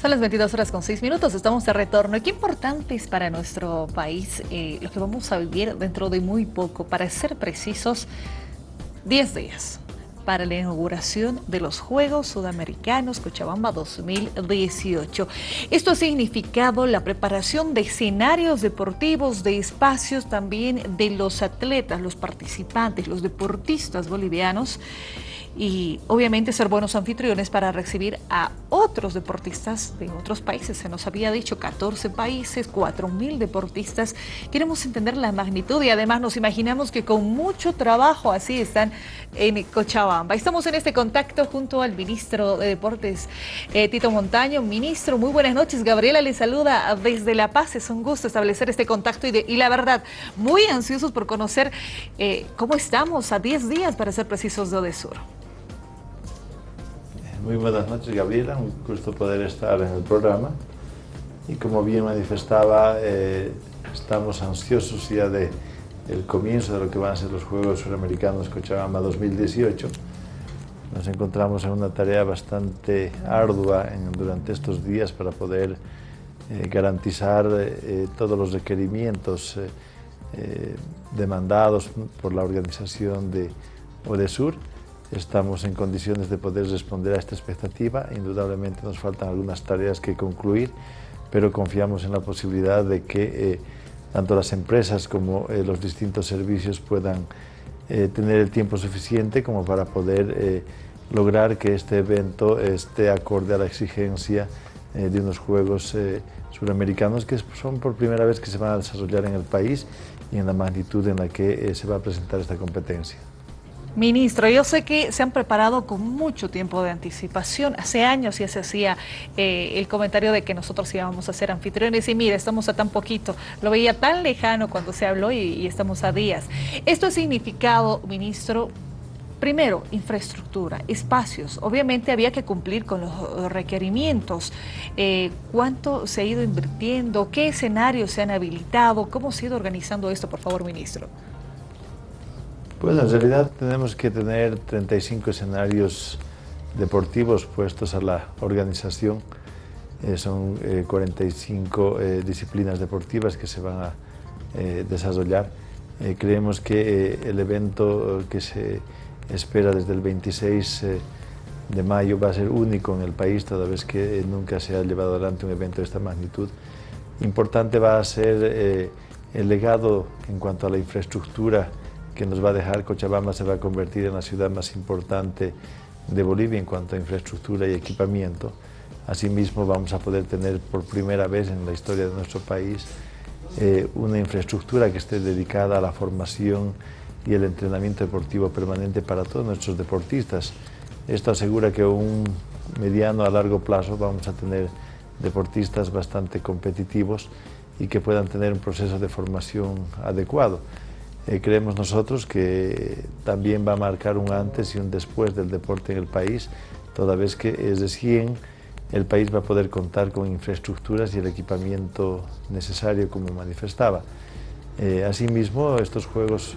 Son las 22 horas con 6 minutos, estamos de retorno. ¿Y qué importante es para nuestro país eh, lo que vamos a vivir dentro de muy poco? Para ser precisos, 10 días para la inauguración de los Juegos Sudamericanos Cochabamba 2018. Esto ha significado la preparación de escenarios deportivos, de espacios también de los atletas, los participantes, los deportistas bolivianos y obviamente ser buenos anfitriones para recibir a otros deportistas de otros países. Se nos había dicho 14 países, 4 mil deportistas. Queremos entender la magnitud y además nos imaginamos que con mucho trabajo así están en Cochabamba. Estamos en este contacto junto al ministro de Deportes, eh, Tito Montaño. Ministro, muy buenas noches. Gabriela le saluda desde La Paz. Es un gusto establecer este contacto y, la verdad, muy ansiosos por conocer eh, cómo estamos a 10 días, para ser precisos, de Odesur. Muy buenas noches, Gabriela. Un gusto poder estar en el programa. Y como bien manifestaba, eh, estamos ansiosos ya de el comienzo de lo que van a ser los Juegos Suramericanos Cochabamba 2018. Nos encontramos en una tarea bastante ardua durante estos días para poder eh, garantizar eh, todos los requerimientos demandados por la organización de ODESUR estamos en condiciones de poder responder a esta expectativa. Indudablemente nos faltan algunas tareas que concluir, pero confiamos en la posibilidad de que eh, tanto las empresas como eh, los distintos servicios puedan eh, tener el tiempo suficiente como para poder lograr que este evento esté acorde a la exigencia de unos Juegos Suramericanos que son por primera vez que se van a desarrollar en el país y en la magnitud en la que se va a presentar esta competencia. Ministro, yo sé que se han preparado con mucho tiempo de anticipación. Hace años ya se hacía eh, el comentario de que nosotros íbamos a ser anfitriones y mire, estamos a tan poquito. Lo veía tan lejano cuando se habló y, estamos a días. Esto ha significado, ministro, Primero, infraestructura, espacios. Obviamente había que cumplir con los requerimientos. Eh, ¿Cuánto se ha ido invirtiendo? ¿Qué escenarios se han habilitado? ¿Cómo se ha ido organizando esto, por favor, ministro? Pues en realidad tenemos que tener 35 escenarios deportivos puestos a la organización. Eh, son 45 eh, eh, disciplinas deportivas que se van a desarrollar. creemos que el evento que se espera desde el 26 de mayo va a ser único en el país, toda vez que nunca se ha llevado adelante un evento de esta magnitud. Importante va a ser el legado en cuanto a la infraestructura que nos va a dejar Cochabamba se va a convertir en la ciudad más importante de Bolivia en cuanto a infraestructura y equipamiento. Asimismo vamos a poder tener por primera vez en la historia de nuestro país eh, una infraestructura que esté dedicada a la formación y el entrenamiento deportivo permanente para todos nuestros deportistas. Esto asegura que un mediano a largo plazo vamos a tener deportistas bastante competitivos y que puedan tener un proceso de formación adecuado. Eh, creemos nosotros que también va a marcar un antes y un después del deporte en el país, toda vez que es de 100 el país va a poder contar con infraestructuras y el equipamiento necesario, como manifestaba. Eh, asimismo, estos Juegos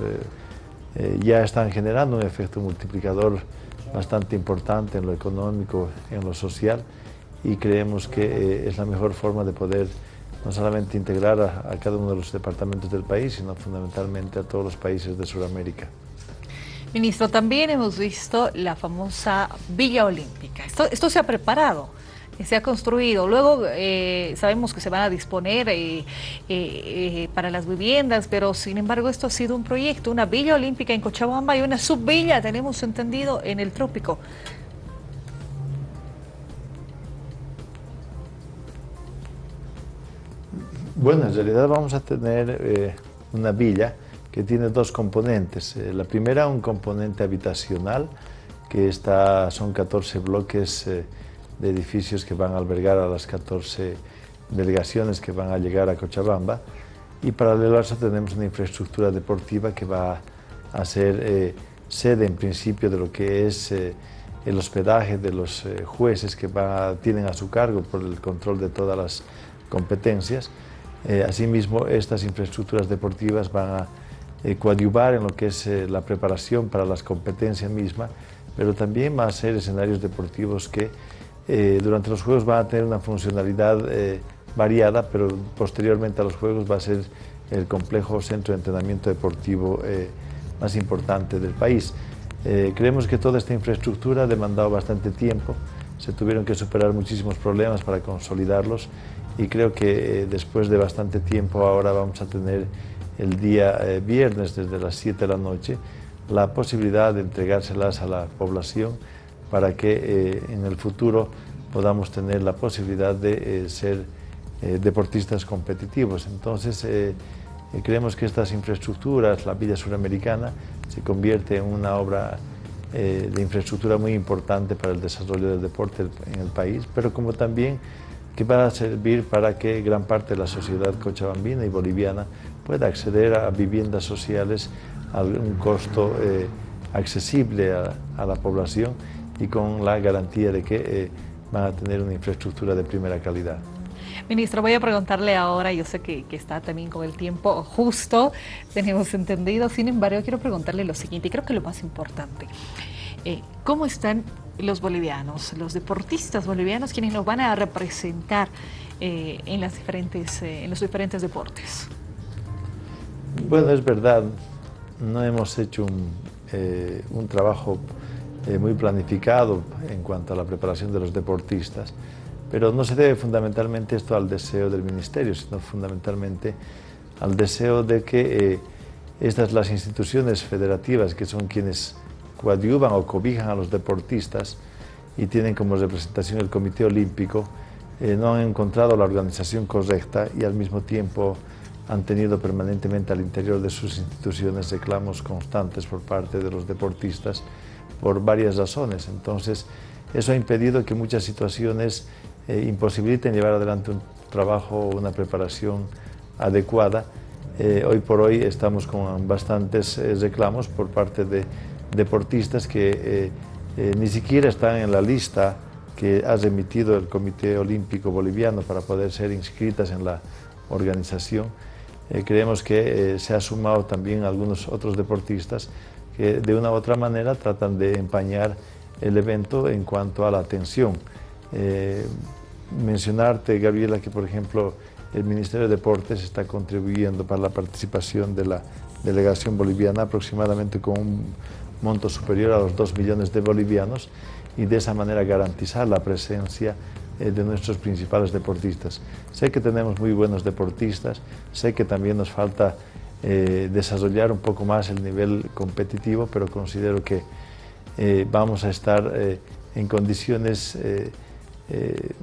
eh, ya están generando un efecto multiplicador bastante importante en lo económico, en lo social, y creemos que es la mejor forma de poder no solamente integrar a, cada uno de los departamentos del país, sino fundamentalmente a todos los países de Sudamérica. Ministro, también hemos visto la famosa Villa Olímpica. Esto, se ha preparado, se ha construido. Luego eh, sabemos que se van a disponer eh, eh, para las viviendas, pero sin embargo esto ha sido un proyecto, una Villa Olímpica en Cochabamba y una subvilla, tenemos entendido, en el trópico. Bueno, en realidad vamos a tener eh, una villa que tiene dos componentes. Eh, la primera, un componente habitacional, que está, son 14 bloques eh, de edificios que van a albergar a las 14 delegaciones que van a llegar a Cochabamba. Y paralelo a eso tenemos una infraestructura deportiva que va a ser sede en principio de lo que es el hospedaje de los jueces que tienen a su cargo por el control de todas las competencias. Eh, asimismo, estas infraestructuras deportivas van a eh, coadyuvar en lo que es eh, la preparación para las competencias mismas, pero también van a ser escenarios deportivos que durante los Juegos van a tener una funcionalidad variada, pero posteriormente a los Juegos va a ser el complejo centro de entrenamiento deportivo más importante del país. creemos que toda esta infraestructura ha demandado bastante tiempo, se tuvieron que superar muchísimos problemas para consolidarlos y creo que después de bastante tiempo ahora vamos a tener el día viernes desde las 7 de la noche la posibilidad de entregárselas a la población para que eh, en el futuro podamos tener la posibilidad de eh, ser eh, deportistas competitivos. Entonces, creemos que estas infraestructuras, la Villa Suramericana, se convierte en una obra de infraestructura muy importante para el desarrollo del deporte en el país, pero como también que va a servir para que gran parte de la sociedad cochabambina y boliviana pueda acceder a viviendas sociales a un costo eh, accesible a, la población y con la garantía de que eh, van a tener una infraestructura de primera calidad. Ministro, voy a preguntarle ahora, yo sé que, está también con el tiempo justo, tenemos entendido, sin embargo quiero preguntarle lo siguiente, y creo que lo más importante, eh, ¿cómo están los bolivianos, los deportistas bolivianos quienes nos van a representar en, las diferentes, en los diferentes deportes? Bueno, es verdad, no hemos hecho un, eh, trabajo eh, muy planificado en cuanto a la preparación de los deportistas, pero no se debe fundamentalmente esto al deseo del Ministerio, sino fundamentalmente al deseo de que eh, estas las instituciones federativas, que son quienes coadyuvan o cobijan a los deportistas y tienen como representación el Comité Olímpico, no han encontrado la organización correcta y al mismo tiempo han tenido permanentemente al interior de sus instituciones reclamos constantes por parte de los deportistas por varias razones. Entonces, eso ha impedido que muchas situaciones eh, imposibiliten llevar adelante un trabajo o una preparación adecuada. Eh, hoy por hoy estamos con bastantes eh, reclamos por parte de deportistas que ni siquiera están en la lista que ha remitido el Comité Olímpico Boliviano para poder ser inscritas en la organización. Eh, creemos que eh, se ha sumado también algunos otros deportistas que de una u otra manera tratan de empañar el evento en cuanto a la atención. Eh, mencionarte, Gabriela, que por ejemplo el Ministerio de Deportes está contribuyendo para la participación de la delegación boliviana aproximadamente con un monto superior a los 2 millones de bolivianos y de esa manera garantizar la presencia eh, de nuestros principales deportistas. Sé que tenemos muy buenos deportistas, sé que también nos falta eh, desarrollar un poco más el nivel competitivo, pero considero que vamos a estar en condiciones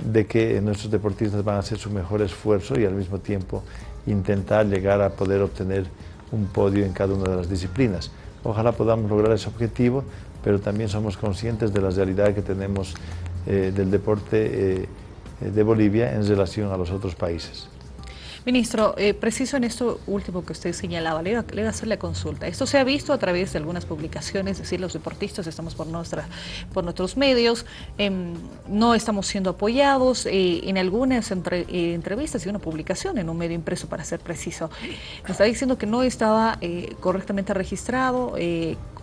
de que nuestros deportistas van a hacer su mejor esfuerzo y al mismo tiempo intentar llegar a poder obtener un podio en cada una de las disciplinas. Ojalá podamos lograr ese objetivo, pero también somos conscientes de la realidad que tenemos eh, del deporte eh, de Bolivia en relación a los otros países. Ministro, eh, preciso en esto último que usted señalaba, le voy a hacer la consulta. Esto se ha visto a través de algunas publicaciones, es decir, los deportistas estamos por, nuestra, por nuestros medios, em, no estamos siendo apoyados en algunas entrevistas y una publicación en un medio impreso, para ser preciso. Me está diciendo que no estaba correctamente registrado.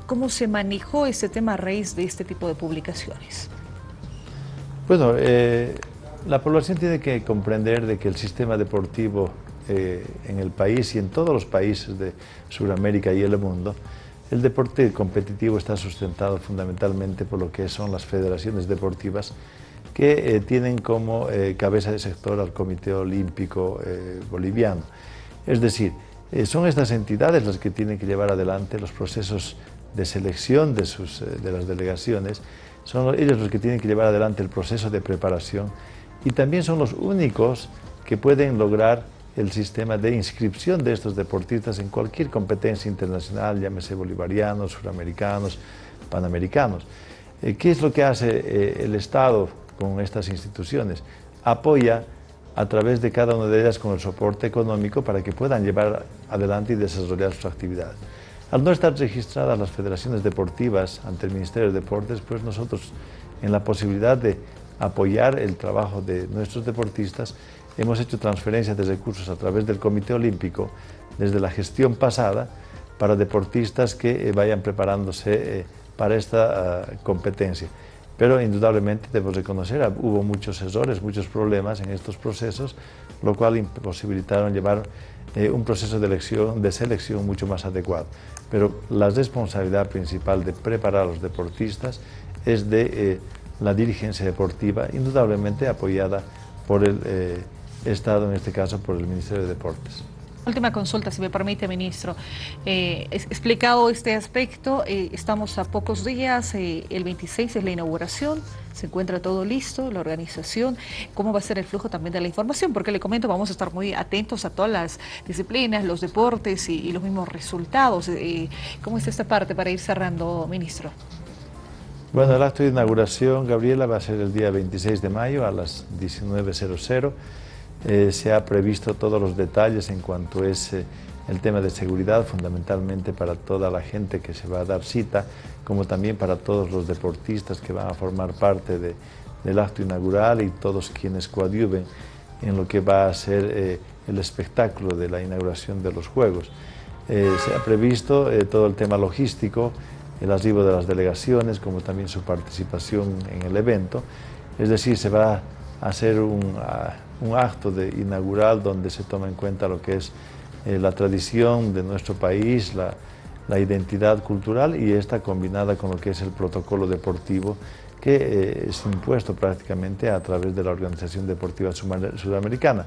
¿Cómo se manejó este tema a raíz de este tipo de publicaciones? Bueno, eh, la población tiene que comprender de que el sistema deportivo eh, en el país y en todos los países de Sudamérica y el mundo, el deporte competitivo está sustentado fundamentalmente por lo que son las federaciones deportivas que eh, tienen como cabeza de sector al Comité Olímpico Boliviano. Es decir, son estas entidades las que tienen que llevar adelante los procesos de selección de, sus, de las delegaciones son ellos los que tienen que llevar adelante el proceso de preparación y también son los únicos que pueden lograr el sistema de inscripción de estos deportistas en cualquier competencia internacional, llámese bolivarianos, suramericanos, panamericanos. Eh, ¿Qué es lo que hace eh, el Estado con estas instituciones? Apoya a través de cada una de ellas con el soporte económico para que puedan llevar adelante y desarrollar sus actividades. Al no estar registradas las federaciones deportivas ante el Ministerio de Deportes, pues nosotros en la posibilidad de apoyar el trabajo de nuestros deportistas, hemos hecho transferencias de recursos a través del Comité Olímpico desde la gestión pasada para deportistas que eh, vayan preparándose eh, para esta ah, competencia. pero indudablemente debo reconocer, ah, hubo muchos errores, muchos problemas en estos procesos, lo cual imposibilitaron llevar eh, un proceso de, elección, de selección mucho más adecuado. Pero la responsabilidad principal de preparar a los deportistas es de la dirigencia deportiva, indudablemente apoyada por el eh, Estado, en este caso por el Ministerio de Deportes. Última consulta, si me permite, ministro. Eh, explicado este aspecto, eh, estamos a pocos días, el 26 es la inauguración, se encuentra todo listo, la organización, cómo va a ser el flujo también de la información, porque le comento, vamos a estar muy atentos a todas las disciplinas, los deportes y, los mismos resultados. ¿Cómo es esta parte para ir cerrando, ministro? Bueno, el acto de inauguración, Gabriela, va a ser el día 26 de mayo a las 19.00. Eh, se ha previsto todos los detalles en cuanto es eh, el tema de seguridad, fundamentalmente para toda la gente que se va a dar cita, como también para todos los deportistas que van a formar parte del acto inaugural y todos quienes coadyuven en lo que va a ser eh, el espectáculo de la inauguración de los Juegos. se ha previsto todo el tema logístico, el arribo de las delegaciones, como también su participación en el evento, es decir, se va a hacer un, un acto de inaugural donde se toma en cuenta lo que es eh, la tradición de nuestro país, la, identidad cultural y esta combinada con lo que es el protocolo deportivo que eh, es impuesto prácticamente a través de la Organización Deportiva Sudamericana.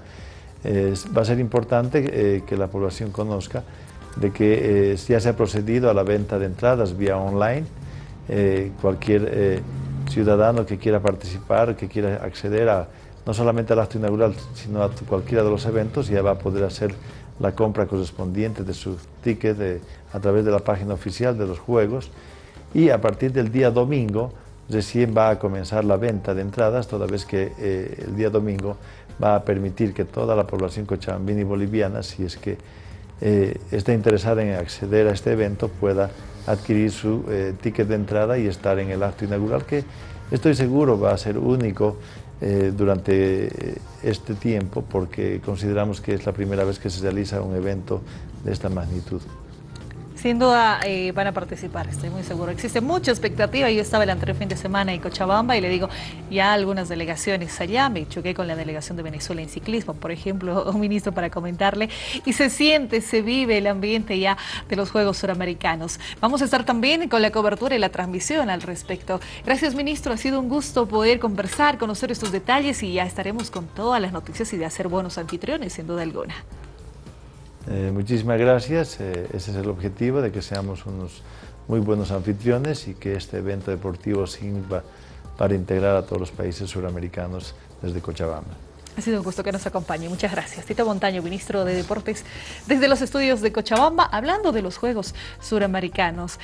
va a ser importante eh, que la población conozca de que ya se ha procedido a la venta de entradas vía online. cualquier ciudadano que quiera participar, que quiera acceder a no solamente al acto inaugural, sino a cualquiera de los eventos, ya va a poder hacer la compra correspondiente de su ticket a través de la página oficial de los Juegos y a partir del día domingo recién va a comenzar la venta de entradas, toda vez que eh, el día domingo va a permitir que toda la población cochabambina y boliviana, si es que eh, está interesada en acceder a este evento, pueda adquirir su eh, ticket de entrada y estar en el acto inaugural, que estoy seguro va a ser único eh, durante este tiempo porque consideramos que es la primera vez que se realiza un evento de esta magnitud. Sin duda eh, van a participar, estoy muy seguro. Existe mucha expectativa. Yo estaba el anterior fin de semana en Cochabamba y le digo, ya algunas delegaciones allá, me choqué con la delegación de Venezuela en ciclismo, por ejemplo, un ministro para comentarle, y se siente, se vive el ambiente ya de los Juegos Suramericanos. Vamos a estar también con la cobertura y la transmisión al respecto. Gracias, ministro. Ha sido un gusto poder conversar, conocer estos detalles y ya estaremos con todas las noticias y de hacer buenos anfitriones, sin duda alguna. Eh, muchísimas gracias, eh, ese es el objetivo, de que seamos unos muy buenos anfitriones y que este evento deportivo sirva para integrar a todos los países suramericanos desde Cochabamba. Ha sido un gusto que nos acompañe. Muchas gracias. Tito Montaño, ministro de Deportes, desde los estudios de Cochabamba, hablando de los Juegos Suramericanos.